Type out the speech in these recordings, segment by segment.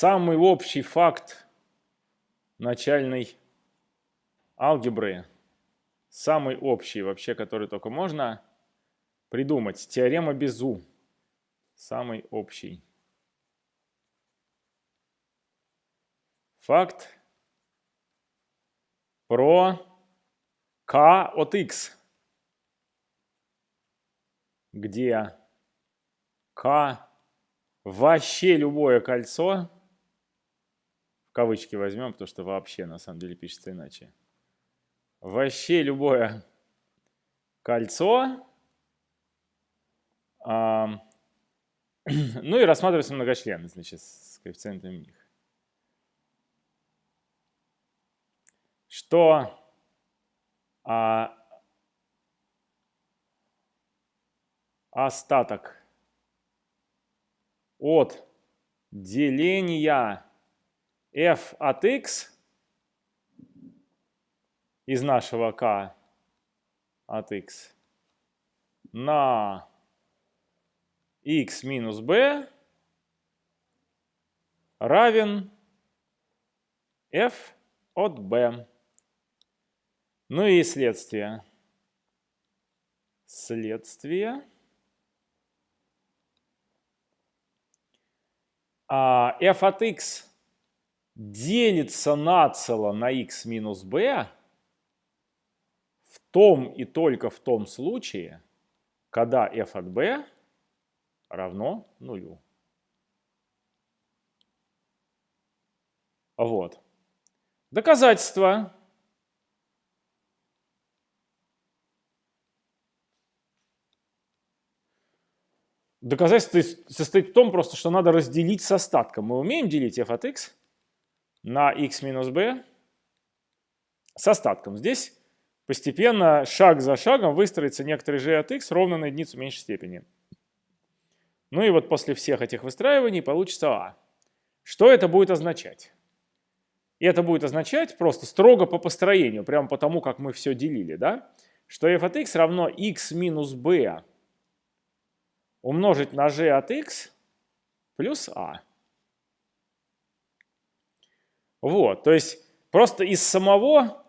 самый общий факт начальной алгебры, самый общий вообще, который только можно придумать, теорема Безу, самый общий. Факт про k от x, где k вообще любое кольцо, в кавычки возьмем, потому что вообще на самом деле пишется иначе, вообще любое кольцо, а, ну и рассматривается многочлены, значит, с коэффициентами них. Что а, остаток от деления f от x из нашего k от x на x минус b равен f от b. Ну и следствие. Следствие. А f от x делится нацело на x минус b в том и только в том случае, когда f от b равно нулю. Вот. Доказательство. Доказательство состоит в том просто, что надо разделить с остатком. Мы умеем делить f от x на x минус b с остатком. Здесь постепенно, шаг за шагом, выстроится некоторый g от x ровно на единицу меньшей степени. Ну и вот после всех этих выстраиваний получится а. Что это будет означать? И это будет означать просто строго по построению, прямо по тому, как мы все делили, да? что f от x равно x минус b умножить на g от x плюс a. Вот, то есть просто из самого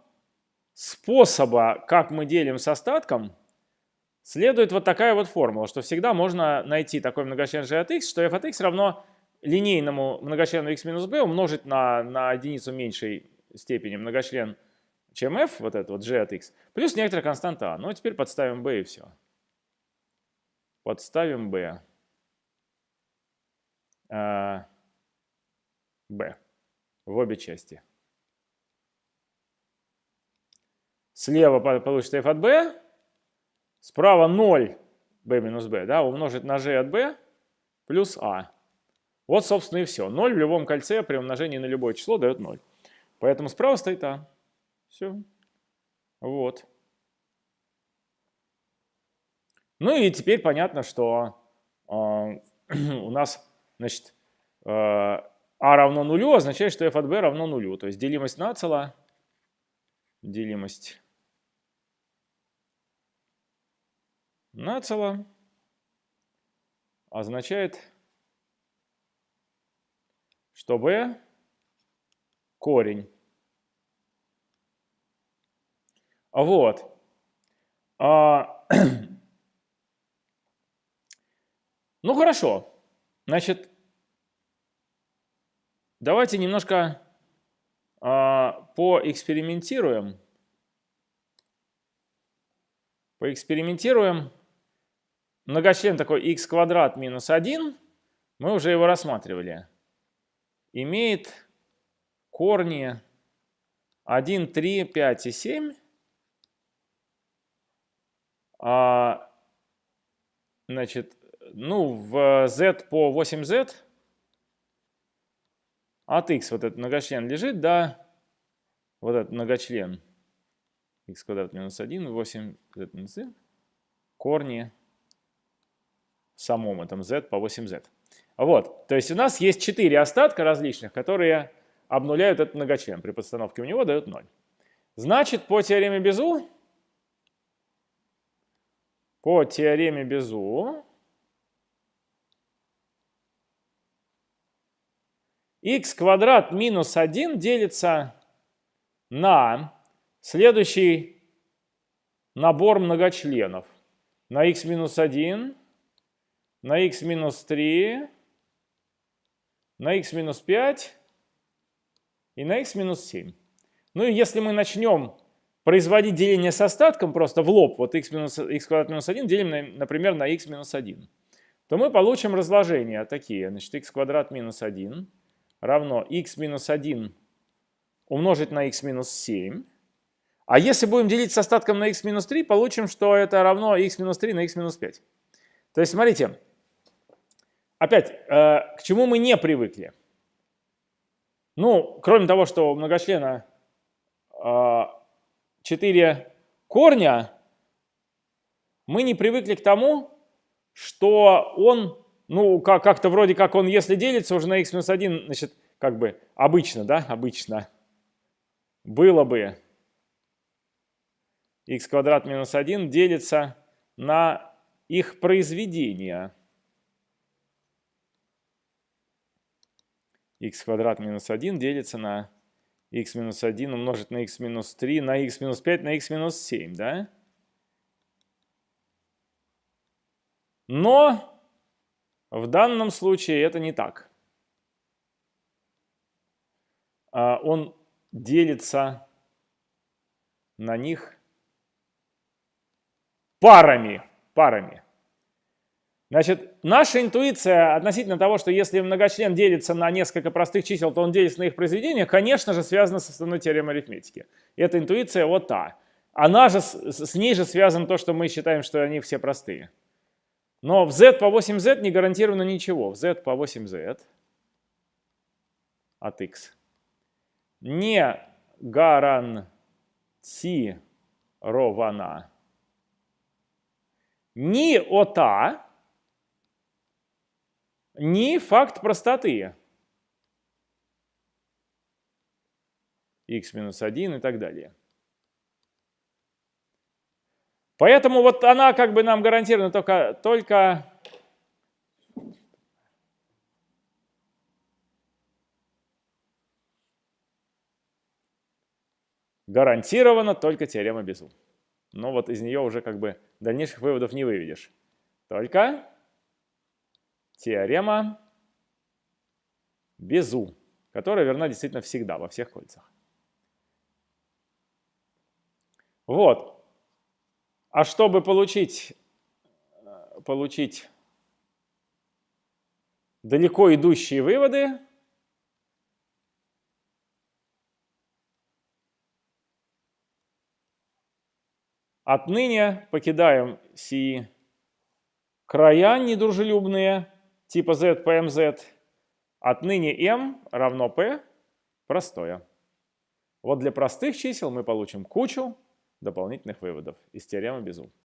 способа, как мы делим с остатком, следует вот такая вот формула, что всегда можно найти такой многочлен g от x, что f от x равно линейному многочлену x минус b умножить на, на единицу меньшей степени многочлен, чем f, вот это вот g от x, плюс некоторая константа a. Ну, а теперь подставим b и все. Подставим b. А, b в обе части. Слева получится f от b, справа 0 b минус b, да, умножить на g от b плюс a. Вот, собственно, и все. 0 в любом кольце при умножении на любое число дает 0. Поэтому справа стоит а. Все. Вот. Ну и теперь понятно, что э, у нас, значит, э, а равно нулю означает, что f от b равно нулю. То есть делимость нацела, делимость нацела означает, что b корень. Вот. А, ну хорошо. Значит, Давайте немножко э, поэкспериментируем. Поэкспериментируем. Многочлен такой x квадрат минус 1, мы уже его рассматривали, имеет корни 1, 3, 5 и 7. А, значит, ну, в z по 8z от x вот этот многочлен лежит, да, вот этот многочлен x квадрат минус 1, 8 z минус z, корни в самом этом z по 8z. Вот, то есть у нас есть 4 остатка различных, которые обнуляют этот многочлен. При подстановке у него дают 0. Значит, по теореме Безу, по теореме Безу, x квадрат минус 1 делится на следующий набор многочленов. На x минус 1, на x минус 3, на x минус 5 и на x минус 7. Ну и если мы начнем производить деление с остатком просто в лоб, вот x, минус, x квадрат минус 1 делим, например, на x минус 1, то мы получим разложения такие. Значит, x квадрат минус 1 равно x минус 1 умножить на x минус 7. А если будем делить с остатком на x минус 3, получим, что это равно x минус 3 на x минус 5. То есть, смотрите, опять, э, к чему мы не привыкли? Ну, кроме того, что у многочлена э, 4 корня, мы не привыкли к тому, что он, ну, как-то вроде как он, если делится уже на x минус 1, значит, как бы обычно, да, обычно, было бы x квадрат минус 1 делится на их произведение. x квадрат минус 1 делится на x минус 1 умножить на x минус 3, на x минус 5, на x минус 7, да? Но в данном случае это не так. А, он делится на них парами. парами. Значит, наша интуиция относительно того, что если многочлен делится на несколько простых чисел, то он делится на их произведение, конечно же, связана с основной теоремой арифметики. И эта интуиция вот та. Она же, с ней же связано то, что мы считаем, что они все простые. Но в z по 8z не гарантировано ничего. В z по 8z от x не гарантирована ни ота, ни факт простоты. x минус 1 и так далее. Поэтому вот она как бы нам гарантирована только, только гарантирована только теорема Безу. Но вот из нее уже как бы дальнейших выводов не выведешь. Только теорема Безу, которая верна действительно всегда, во всех кольцах. Вот. А чтобы получить, э, получить далеко идущие выводы, отныне покидаем сии края недружелюбные типа z по mz. Отныне m равно p простое. Вот для простых чисел мы получим кучу дополнительных выводов из теоремы Безу.